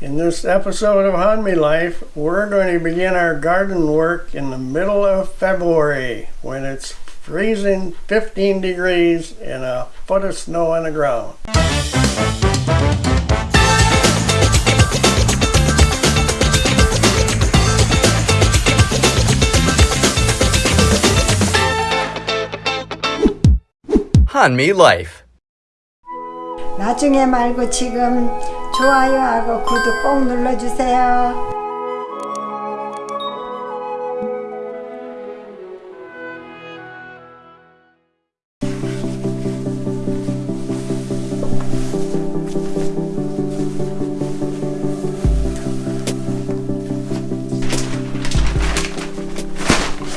In this episode of Hanmi Life, we're going to begin our garden work in the middle of February when it's freezing 15 degrees and a foot of snow on the ground. 한미 라이프 나중에 말고 지금 좋아요하고 구독 꼭 눌러주세요.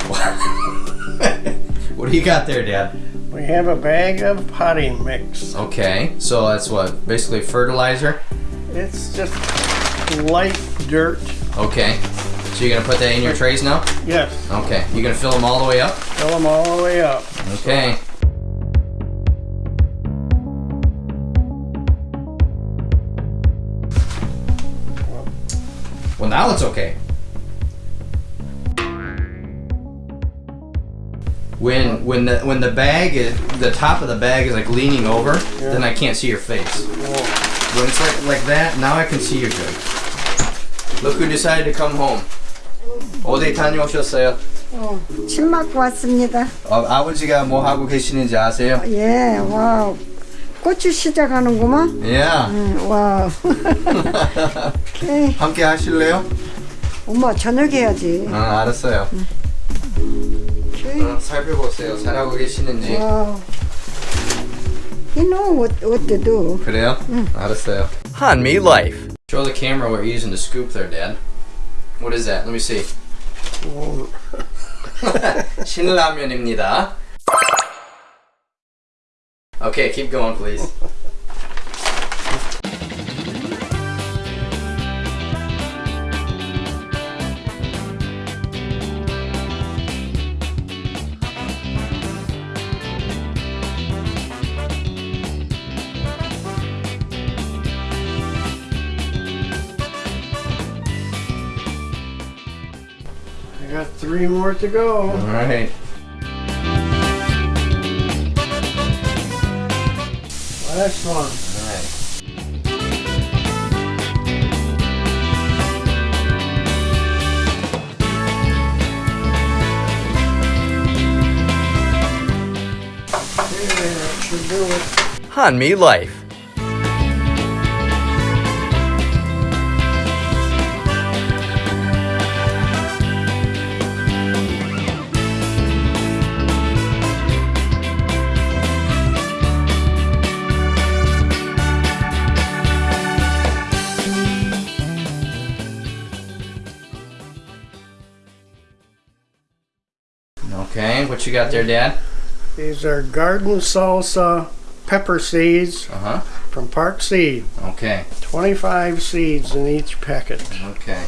What do you got there, Dad? We have a bag of potting mix. Okay, so that's what basically fertilizer. It's just light dirt. Okay, so you're gonna put that in your trays now. Yes, Okay, you're gonna fill them all the way up. fill them all the way up. Okay. Well, now it's okay. When when the when the bag is the top of the bag is like leaning over, then I can't see your face. When it's like like that, now I can see you good. Look who decided to come home. 어디 다녀오셨어요? 어, 침 맞고 왔습니다. 어, 아버지가 뭐 하고 계시는지 아세요? 예, 와, 고추 시작하는구만. 예. 응, 와. 함께 하실래요? 엄마 저녁 해야지. 아, 알았어요. 어, 살펴보세요. 잘하고 계시는지. 와. You know what, what to do. Cradle? Mm. Not a sale. Hanmi life. Show the camera what you're using to scoop there, Dad. What is that? Let me see. 신라면입니다. Okay, keep going, please. Got three more to go. All right. Last one. All right. Okay, that should do it. 한미 Life. Okay, what you got there, Dad? These are garden salsa pepper seeds Uh huh. from Park Seed. Okay. 25 seeds in each packet. Okay.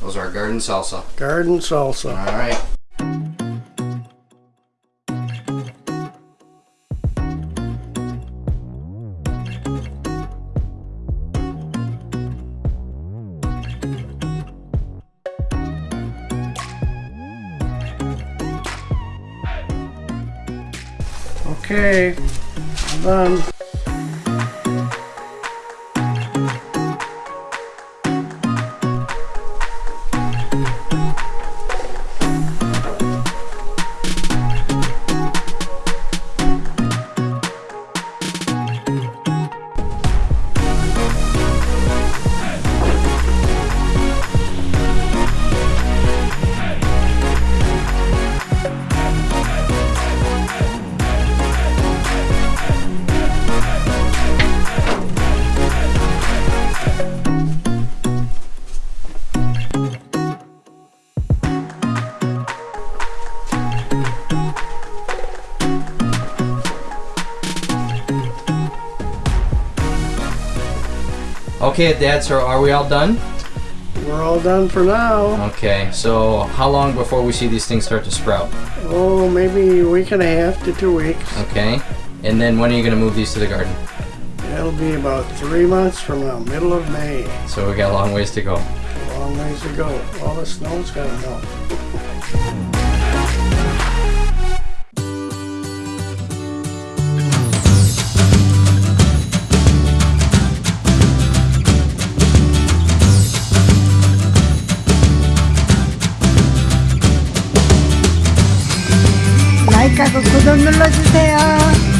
Those are garden salsa. Garden salsa. All right. Okay, done. Okay, Dad, so are we all done? We're all done for now. Okay, so how long before we see these things start to sprout? Oh, maybe a week and a half to two weeks. Okay. And then when are you going to move these to the garden? It'll be about three months from now, middle of May. So we got a long ways to go. Long ways to go. All the snow's gotta melt. 구독 눌러주세요.